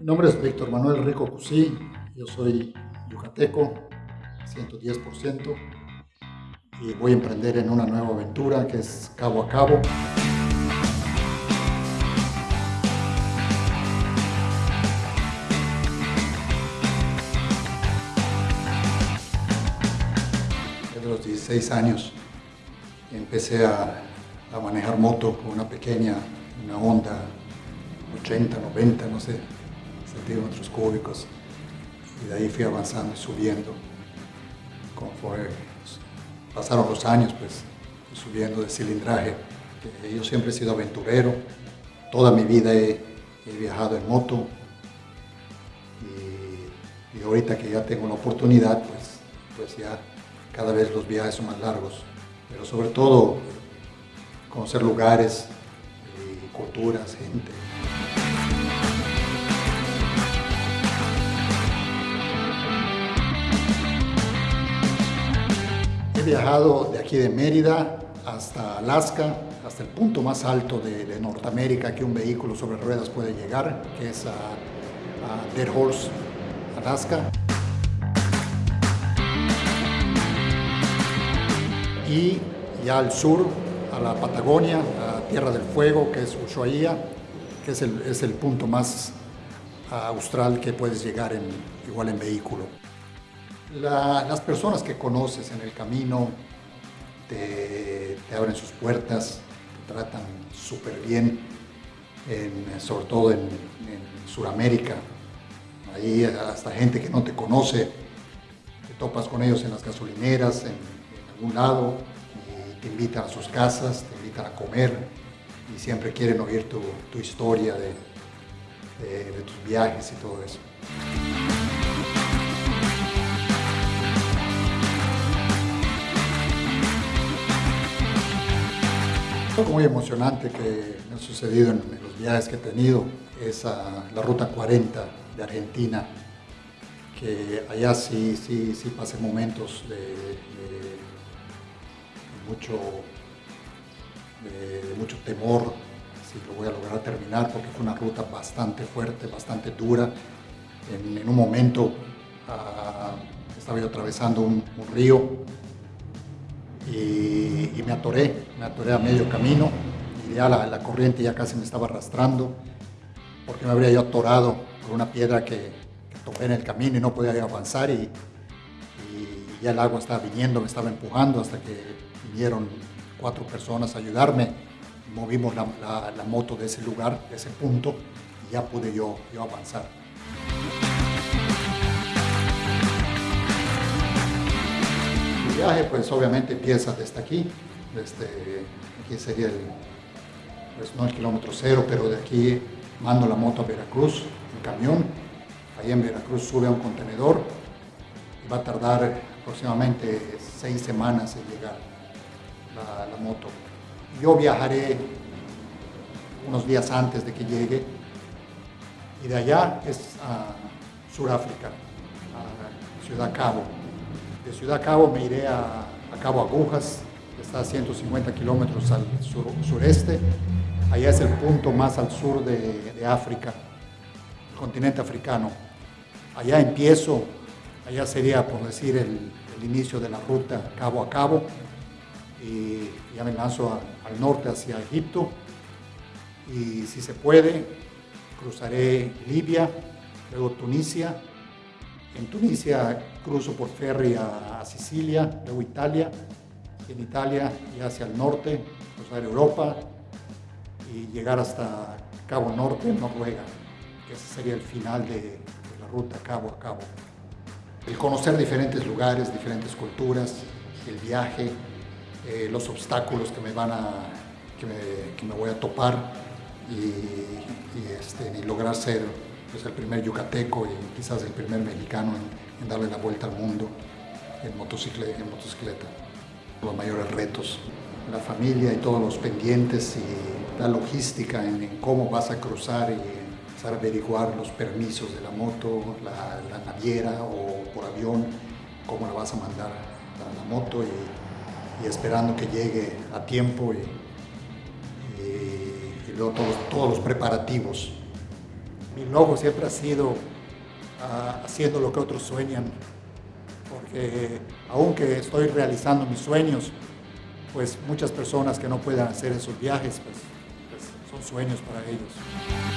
Mi nombre es Víctor Manuel Rico Cusí, yo soy yucateco, 110%, y voy a emprender en una nueva aventura que es Cabo a Cabo. Desde los 16 años empecé a, a manejar moto con una pequeña, una Honda 80, 90, no sé, centímetros cúbicos. Y de ahí fui avanzando y subiendo. Conforme pasaron los años, pues subiendo de cilindraje. Yo siempre he sido aventurero. Toda mi vida he, viajado en moto. Y, y, ahorita que ya tengo la oportunidad, pues, pues ya cada vez los viajes son más largos. Pero sobre todo conocer lugares, y culturas, gente. Viajado de aquí de Mérida hasta Alaska, hasta el punto más alto de, de Norteamérica que un vehículo sobre ruedas puede llegar, que es a, Dead Horse, Alaska. Y ya al sur, a la Patagonia, a Tierra del Fuego, que es Ushuaia, que es el, es el punto más austral que puedes llegar en, igual en vehículo. La, las personas que conoces en el camino te, abren sus puertas, te tratan súper bien, en, sobre todo en, Sudamérica. Ahí hasta gente que no te conoce, te topas con ellos en las gasolineras, en, algún lado, y te invitan a sus casas, te invitan a comer y siempre quieren oír tu, historia de tus viajes y todo eso. Muy emocionante que me ha sucedido en, los viajes que he tenido es la Ruta 40 de Argentina, que allá sí, sí, sí pasé momentos de, de mucho, mucho temor si lo voy a lograr terminar, porque fue una ruta bastante fuerte, bastante dura. En, en un momento uh, estaba yo atravesando un, un río y, me atoré, me atoré a medio camino y ya la, corriente ya casi me estaba arrastrando porque me habría yo atorado por una piedra que, que topé en el camino y no podía avanzar y, ya el agua estaba viniendo, me estaba empujando hasta que vinieron cuatro personas a ayudarme, movimos la moto de ese lugar, de ese punto y ya pude yo, yo avanzar. Viaje pues obviamente empieza desde aquí, desde aquí sería el, pues no el kilómetro cero, pero de aquí mando la moto a Veracruz, en camión, ahí en Veracruz sube a un contenedor y va a tardar aproximadamente seis semanas en llegar la, la moto. Yo viajaré unos días antes de que llegue y de allá es a Sudáfrica, a Ciudad Cabo de Ciudad Cabo me iré a, Cabo Agujas, que está a 150 kilómetros al sur, sureste. Allá es el punto más al sur de, de África, el continente africano. Allá empiezo, allá sería, por decir, el, inicio de la ruta cabo a cabo. Y ya me lanzo al norte hacia Egipto. Y si se puede, cruzaré Libia, luego Tunisia, en Tunisia cruzo por ferry a, Sicilia, luego Italia, en Italia y hacia el norte, cruzar Europa y llegar hasta Cabo Norte, Noruega, que ese sería el final de, de la ruta cabo a cabo. El conocer diferentes lugares, diferentes culturas, el viaje, eh, los obstáculos que me van a, que me, voy a topar y, y, este, lograr ser pues, el primer yucateco y quizás el primer mexicano en, darle la vuelta al mundo en motocicleta. Los mayores retos, la familia y todos los pendientes y la logística en, cómo vas a cruzar y empezar a averiguar los permisos de la moto, la, naviera o por avión, cómo la vas a mandar a la moto y, esperando que llegue a tiempo y, luego todos los preparativos mi logo siempre ha sido ah, haciendo lo que otros sueñan, porque aunque estoy realizando mis sueños, pues muchas personas que no puedan hacer esos viajes, pues, pues son sueños para ellos.